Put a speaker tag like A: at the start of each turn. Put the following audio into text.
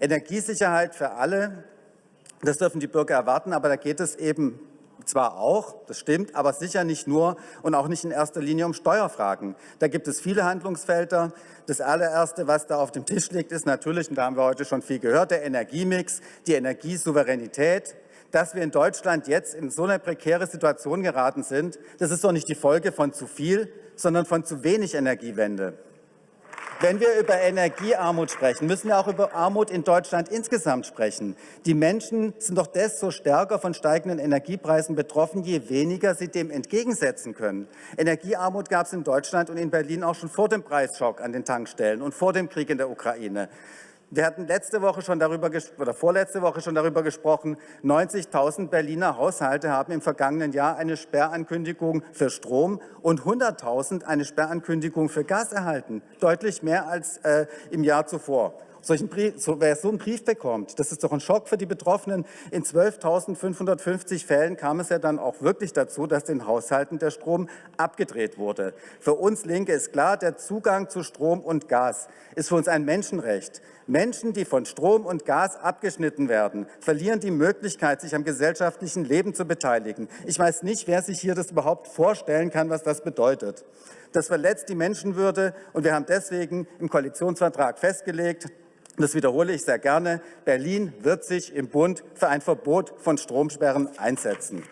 A: Energiesicherheit für alle, das dürfen die Bürger erwarten, aber da geht es eben zwar auch, das stimmt, aber sicher nicht nur und auch nicht in erster Linie um Steuerfragen. Da gibt es viele Handlungsfelder. Das allererste, was da auf dem Tisch liegt, ist natürlich, und da haben wir heute schon viel gehört, der Energiemix, die Energiesouveränität. Dass wir in Deutschland jetzt in so eine prekäre Situation geraten sind, das ist doch nicht die Folge von zu viel, sondern von zu wenig Energiewende. Wenn wir über Energiearmut sprechen, müssen wir auch über Armut in Deutschland insgesamt sprechen. Die Menschen sind doch desto stärker von steigenden Energiepreisen betroffen, je weniger sie dem entgegensetzen können. Energiearmut gab es in Deutschland und in Berlin auch schon vor dem Preisschock an den Tankstellen und vor dem Krieg in der Ukraine. Wir hatten letzte Woche schon darüber oder vorletzte Woche schon darüber gesprochen, 90.000 Berliner Haushalte haben im vergangenen Jahr eine Sperrankündigung für Strom und 100.000 eine Sperrankündigung für Gas erhalten, deutlich mehr als äh, im Jahr zuvor solchen Brief, so, wer so einen Brief bekommt, das ist doch ein Schock für die Betroffenen. In 12.550 Fällen kam es ja dann auch wirklich dazu, dass den Haushalten der Strom abgedreht wurde. Für uns Linke ist klar, der Zugang zu Strom und Gas ist für uns ein Menschenrecht. Menschen, die von Strom und Gas abgeschnitten werden, verlieren die Möglichkeit, sich am gesellschaftlichen Leben zu beteiligen. Ich weiß nicht, wer sich hier das überhaupt vorstellen kann, was das bedeutet. Das verletzt die Menschenwürde und wir haben deswegen im Koalitionsvertrag festgelegt, das wiederhole ich sehr gerne, Berlin wird sich im Bund für ein Verbot von Stromsperren einsetzen.